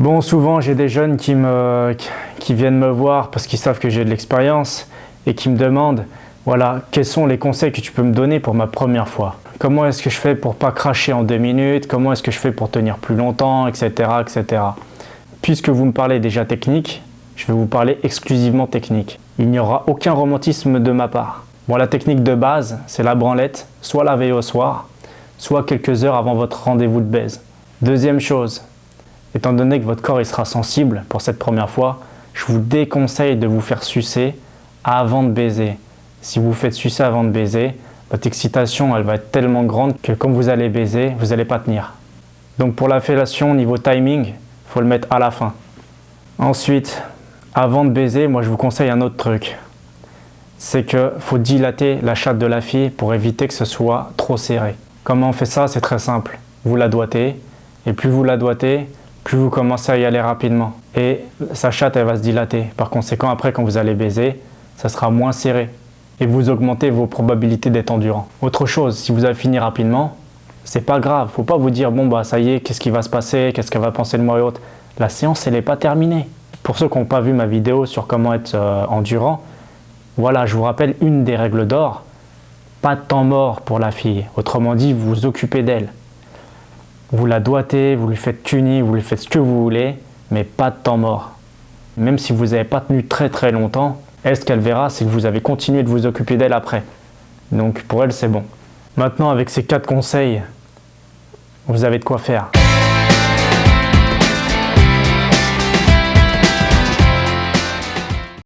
Bon, souvent j'ai des jeunes qui, me, qui viennent me voir parce qu'ils savent que j'ai de l'expérience et qui me demandent voilà, quels sont les conseils que tu peux me donner pour ma première fois? Comment est-ce que je fais pour pas cracher en deux minutes? Comment est-ce que je fais pour tenir plus longtemps, etc., etc. Puisque vous me parlez déjà technique, je vais vous parler exclusivement technique. Il n'y aura aucun romantisme de ma part. Bon, la technique de base, c'est la branlette, soit la veille au soir, soit quelques heures avant votre rendez-vous de baise. Deuxième chose, étant donné que votre corps il sera sensible pour cette première fois, je vous déconseille de vous faire sucer avant de baiser. Si vous faites sucer avant de baiser, votre excitation elle va être tellement grande que quand vous allez baiser, vous n'allez pas tenir. Donc pour la fellation, niveau timing, il faut le mettre à la fin. Ensuite, avant de baiser, moi je vous conseille un autre truc. C'est qu'il faut dilater la chatte de la fille pour éviter que ce soit trop serré. Comment on fait ça? C'est très simple. Vous la doigtez, et plus vous la doigtez, plus vous commencez à y aller rapidement. Et sa chatte, elle va se dilater. Par conséquent, après, quand vous allez baiser, ça sera moins serré et vous augmentez vos probabilités d'être endurant. Autre chose, si vous avez fini rapidement, c'est pas grave. Faut pas vous dire, bon bah ça y est, qu'est-ce qui va se passer, qu'est-ce qu'elle va penser de moi et autres. La séance, elle n'est pas terminée. Pour ceux qui n'ont pas vu ma vidéo sur comment être euh, endurant, voilà, je vous rappelle une des règles d'or. Pas de temps mort pour la fille. Autrement dit, vous vous occupez d'elle. Vous la doigtez, vous lui faites tuner, vous lui faites ce que vous voulez, mais pas de temps mort. Même si vous n'avez pas tenu très très longtemps, est ce qu'elle verra, c'est que vous avez continué de vous occuper d'elle après. Donc pour elle, c'est bon. Maintenant, avec ces quatre conseils, vous avez de quoi faire.